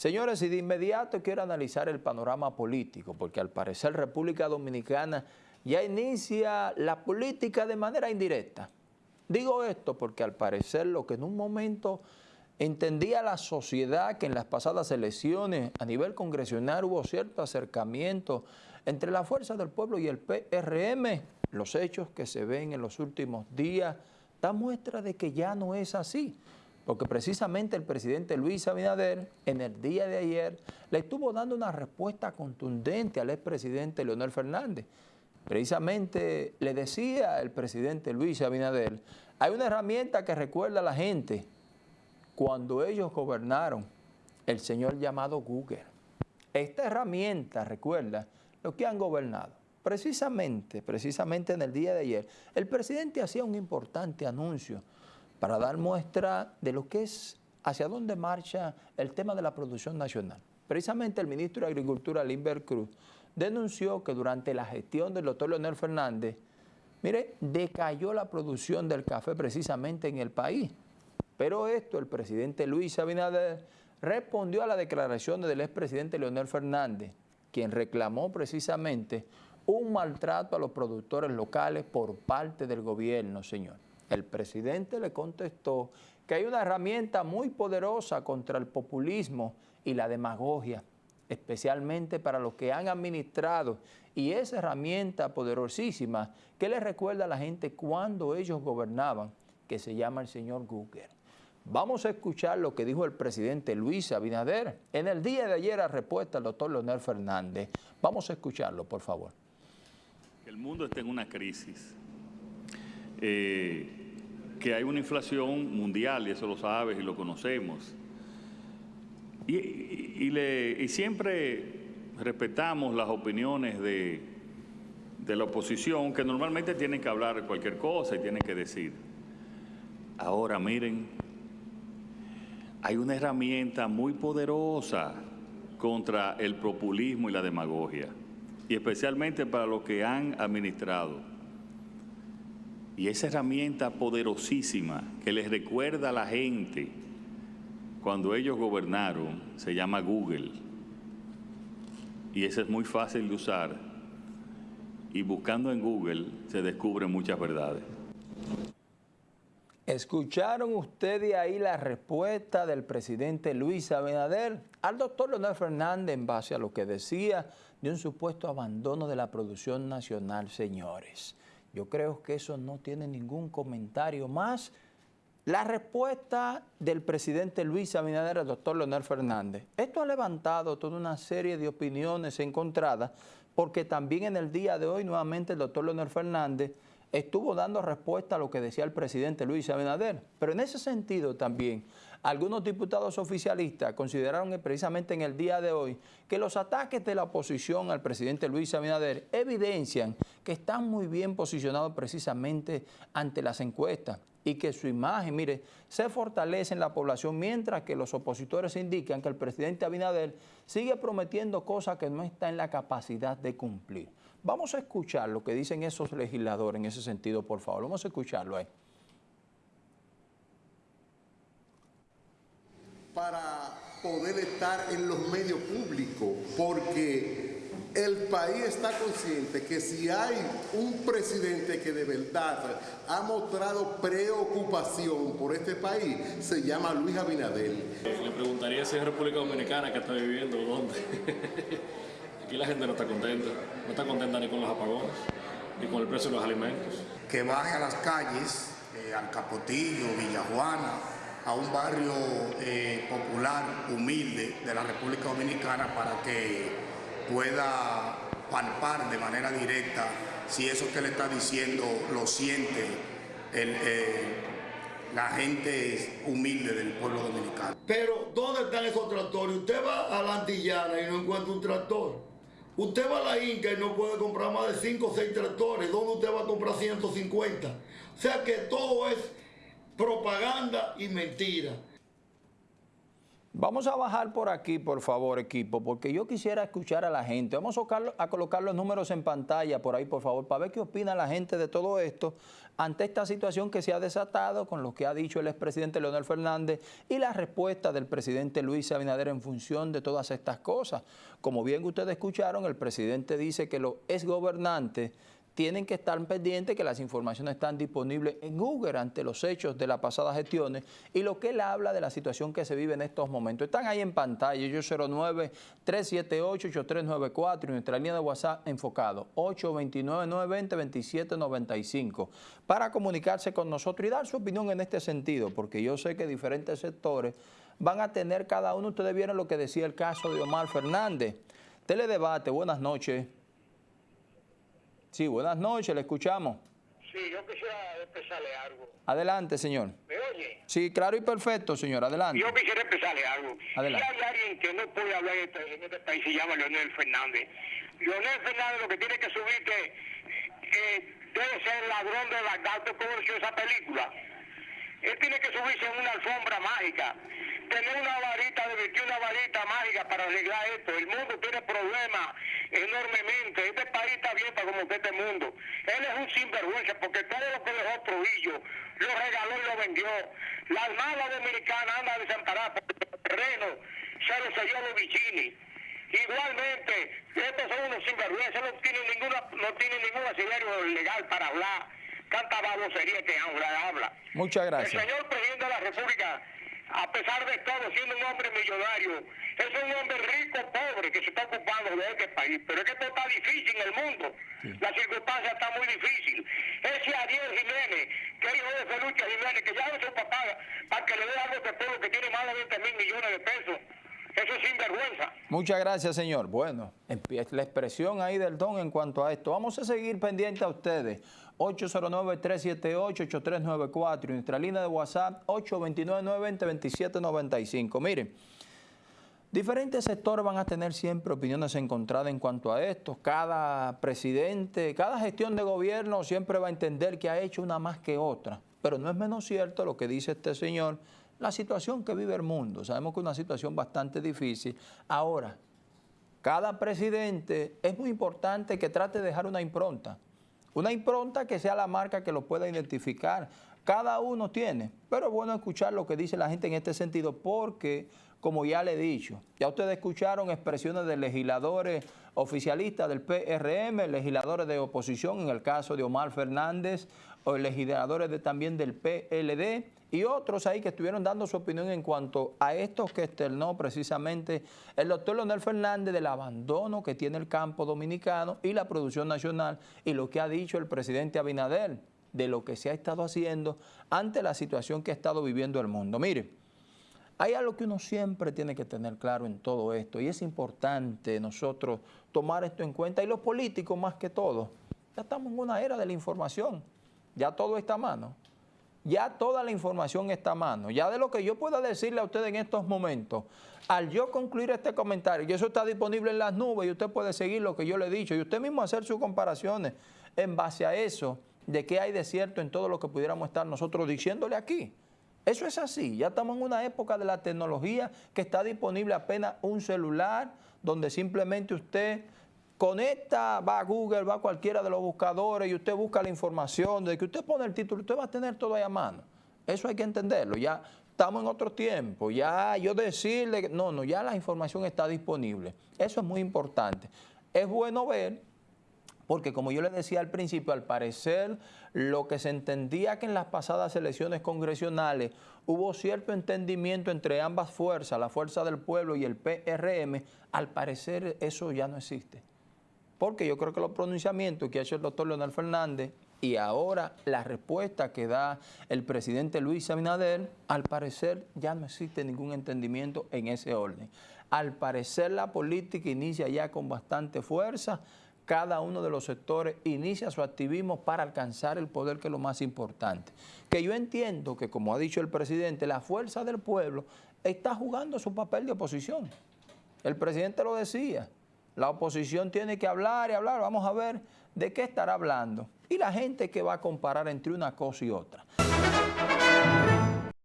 Señores, y de inmediato quiero analizar el panorama político, porque al parecer República Dominicana ya inicia la política de manera indirecta. Digo esto porque al parecer lo que en un momento entendía la sociedad que en las pasadas elecciones a nivel congresional hubo cierto acercamiento entre la Fuerza del Pueblo y el PRM, los hechos que se ven en los últimos días dan muestra de que ya no es así porque precisamente el presidente Luis Abinader en el día de ayer le estuvo dando una respuesta contundente al expresidente Leonel Fernández. Precisamente le decía el presidente Luis Abinader, hay una herramienta que recuerda a la gente cuando ellos gobernaron, el señor llamado Google. Esta herramienta recuerda lo que han gobernado. Precisamente, precisamente en el día de ayer, el presidente hacía un importante anuncio para dar muestra de lo que es hacia dónde marcha el tema de la producción nacional. Precisamente el ministro de Agricultura, Limber Cruz, denunció que durante la gestión del doctor Leonel Fernández, mire, decayó la producción del café precisamente en el país. Pero esto el presidente Luis Abinader respondió a la declaración del expresidente Leonel Fernández, quien reclamó precisamente un maltrato a los productores locales por parte del gobierno, señor. El presidente le contestó que hay una herramienta muy poderosa contra el populismo y la demagogia, especialmente para los que han administrado, y esa herramienta poderosísima que le recuerda a la gente cuando ellos gobernaban, que se llama el señor Google. Vamos a escuchar lo que dijo el presidente Luis Abinader en el día de ayer a respuesta al doctor Leonel Fernández. Vamos a escucharlo, por favor. El mundo está en una crisis. Eh, que hay una inflación mundial, y eso lo sabes y lo conocemos. Y, siempre respetamos las opiniones de, de la oposición, que normalmente tienen que hablar cualquier cosa y tienen que decir. Ahora miren, hay una herramienta muy poderosa contra el populismo y la demagogia, y especialmente para los que han administrado y esa herramienta poderosísima que les recuerda a la gente cuando ellos gobernaron se llama Google. Y esa es muy fácil de usar. Y buscando en Google se descubren muchas verdades. ¿Escucharon ustedes ahí la respuesta del presidente Luis Abinader al doctor Leonel Fernández en base a lo que decía de un supuesto abandono de la producción nacional, señores? Yo creo que eso no tiene ningún comentario más. La respuesta del presidente Luis Abinader al doctor Leonel Fernández. Esto ha levantado toda una serie de opiniones encontradas porque también en el día de hoy nuevamente el doctor Leonel Fernández estuvo dando respuesta a lo que decía el presidente Luis Abinader. Pero en ese sentido también, algunos diputados oficialistas consideraron precisamente en el día de hoy que los ataques de la oposición al presidente Luis Abinader evidencian que están muy bien posicionados precisamente ante las encuestas y que su imagen, mire, se fortalece en la población mientras que los opositores indican que el presidente Abinader sigue prometiendo cosas que no está en la capacidad de cumplir. Vamos a escuchar lo que dicen esos legisladores en ese sentido, por favor. Vamos a escucharlo ahí. Para poder estar en los medios públicos, porque el país está consciente que si hay un presidente que de verdad ha mostrado preocupación por este país, se llama Luis Abinader. Le preguntaría si es República Dominicana que está viviendo o dónde. Aquí la gente no está contenta, no está contenta ni con los apagones, ni con el precio de los alimentos. Que baje a las calles, eh, al Capotillo, Villajuana, a un barrio eh, popular, humilde de la República Dominicana para que pueda palpar de manera directa si eso que le está diciendo lo siente eh, la gente humilde del pueblo dominicano. Pero, ¿dónde están esos tractores? Usted va a la antillana y no encuentra un tractor. Usted va a la Inca y no puede comprar más de 5 o 6 tractores. ¿Dónde usted va a comprar 150? O sea que todo es propaganda y mentira. Vamos a bajar por aquí, por favor, equipo, porque yo quisiera escuchar a la gente. Vamos a colocar, los números en pantalla por ahí, por favor, para ver qué opina la gente de todo esto ante esta situación que se ha desatado con lo que ha dicho el expresidente Leonel Fernández y la respuesta del presidente Luis Abinader en función de todas estas cosas. Como bien ustedes escucharon, el presidente dice que los exgobernantes tienen que estar pendientes que las informaciones están disponibles en Google ante los hechos de las pasadas gestiones y lo que él habla de la situación que se vive en estos momentos. Están ahí en pantalla, yo 09-378-8394 y nuestra línea de WhatsApp enfocado, 829-920-2795, para comunicarse con nosotros y dar su opinión en este sentido, porque yo sé que diferentes sectores van a tener cada uno, ustedes vieron lo que decía el caso de Omar Fernández. Teledebate, buenas noches. Sí, buenas noches, le escuchamos. Sí, yo quisiera expresarle algo. Adelante, señor. ¿Me oye? Sí, claro y perfecto, señor, adelante. Yo quisiera expresarle algo. Adelante. Si hay alguien que no puede hablar en este, este país, se llama Leonel Fernández. Leonel Fernández lo que tiene que subirte eh, debe ser el ladrón de Bagdad, ¿cómo conoció esa película? Él tiene que subirse en una alfombra mágica tener una varita, de una varita mágica para arreglar esto. El mundo tiene problemas enormemente. Este país está abierto como que este mundo. Él es porque todo lo que dejó Trujillo lo regaló y lo vendió. La Armada Dominicana anda desamparada por el terreno, se lo selló a los bichini. Igualmente, estos son unos sinvergüenzas, no tienen ninguna, no tienen ningún asilario legal para hablar. Canta babosería que habla. Muchas gracias. El señor presidente de la República a pesar de todo, siendo un hombre millonario, es un hombre rico, pobre, que se está ocupando de este país. Pero es que esto está difícil en el mundo. La circunstancia está muy difícil. Ese Ariel Jiménez, que es hijo de Felucha Jiménez, que ya no su papá para que le dé algo a este pueblo que tiene más de 20 mil millones de pesos. Eso es sinvergüenza. Muchas gracias, señor. Bueno, la expresión ahí del don en cuanto a esto. Vamos a seguir pendiente a ustedes. 809-378-8394 y nuestra línea de WhatsApp 829-920-2795. Miren, diferentes sectores van a tener siempre opiniones encontradas en cuanto a esto. Cada presidente, cada gestión de gobierno siempre va a entender que ha hecho una más que otra. Pero no es menos cierto lo que dice este señor, la situación que vive el mundo. Sabemos que es una situación bastante difícil. Ahora, cada presidente es muy importante que trate de dejar una impronta. Una impronta que sea la marca que lo pueda identificar. Cada uno tiene, pero es bueno escuchar lo que dice la gente en este sentido porque, como ya le he dicho, ya ustedes escucharon expresiones de legisladores oficialistas del PRM, legisladores de oposición, en el caso de Omar Fernández, o legisladores también del PLD, y otros ahí que estuvieron dando su opinión en cuanto a estos que externó precisamente el doctor Leonel Fernández del abandono que tiene el campo dominicano y la producción nacional y lo que ha dicho el presidente Abinader de lo que se ha estado haciendo ante la situación que ha estado viviendo el mundo. Mire, hay algo que uno siempre tiene que tener claro en todo esto y es importante nosotros tomar esto en cuenta y los políticos más que todo. Ya estamos en una era de la información, ya todo está a mano ya toda la información está a mano. Ya de lo que yo pueda decirle a usted en estos momentos, al yo concluir este comentario, y eso está disponible en las nubes y usted puede seguir lo que yo le he dicho y usted mismo hacer sus comparaciones en base a eso, de qué hay de cierto en todo lo que pudiéramos estar nosotros diciéndole aquí. Eso es así, ya estamos en una época de la tecnología que está disponible apenas un celular donde simplemente usted conecta, va a Google, va a cualquiera de los buscadores y usted busca la información, de que usted pone el título, usted va a tener todo ahí a mano. Eso hay que entenderlo, ya estamos en otro tiempo, ya yo decirle, no, no, ya la información está disponible. Eso es muy importante. Es bueno ver, porque como yo le decía al principio, al parecer lo que se entendía que en las pasadas elecciones congresionales hubo cierto entendimiento entre ambas fuerzas, la Fuerza del Pueblo y el PRM, al parecer eso ya no existe porque yo creo que los pronunciamientos que ha hecho el doctor Leonel Fernández y ahora la respuesta que da el presidente Luis Abinader, al parecer ya no existe ningún entendimiento en ese orden. Al parecer la política inicia ya con bastante fuerza, cada uno de los sectores inicia su activismo para alcanzar el poder, que es lo más importante. Que yo entiendo que, como ha dicho el presidente, la fuerza del pueblo está jugando su papel de oposición. El presidente lo decía, la oposición tiene que hablar y hablar. Vamos a ver de qué estará hablando. Y la gente que va a comparar entre una cosa y otra.